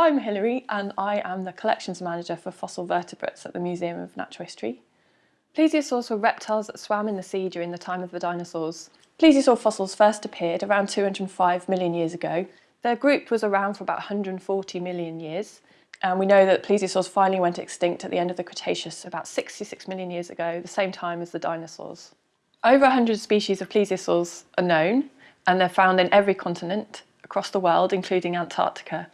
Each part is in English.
I'm Hilary and I am the collections manager for fossil vertebrates at the Museum of Natural History. Plesiosaurs were reptiles that swam in the sea during the time of the dinosaurs. Plesiosaur fossils first appeared around 205 million years ago. Their group was around for about 140 million years and we know that plesiosaurs finally went extinct at the end of the Cretaceous about 66 million years ago, the same time as the dinosaurs. Over 100 species of plesiosaurs are known and they're found in every continent across the world, including Antarctica.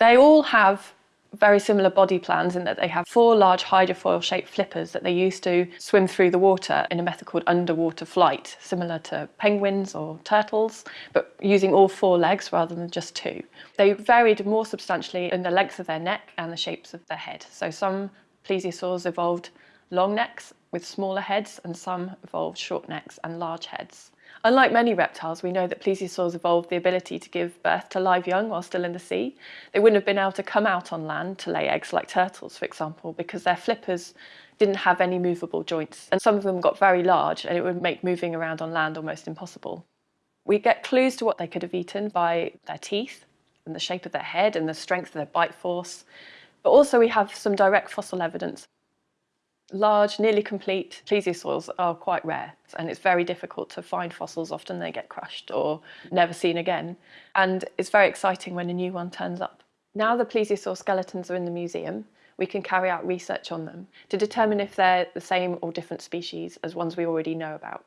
They all have very similar body plans in that they have four large hydrofoil shaped flippers that they use to swim through the water in a method called underwater flight, similar to penguins or turtles, but using all four legs rather than just two. They varied more substantially in the length of their neck and the shapes of their head. So some plesiosaurs evolved long necks with smaller heads and some evolved short necks and large heads. Unlike many reptiles, we know that plesiosaurs evolved the ability to give birth to live young while still in the sea. They wouldn't have been able to come out on land to lay eggs like turtles, for example, because their flippers didn't have any movable joints. And some of them got very large and it would make moving around on land almost impossible. We get clues to what they could have eaten by their teeth and the shape of their head and the strength of their bite force. But also we have some direct fossil evidence Large, nearly complete plesiosaurs are quite rare and it's very difficult to find fossils. Often they get crushed or never seen again. And it's very exciting when a new one turns up. Now the plesiosaur skeletons are in the museum, we can carry out research on them to determine if they're the same or different species as ones we already know about.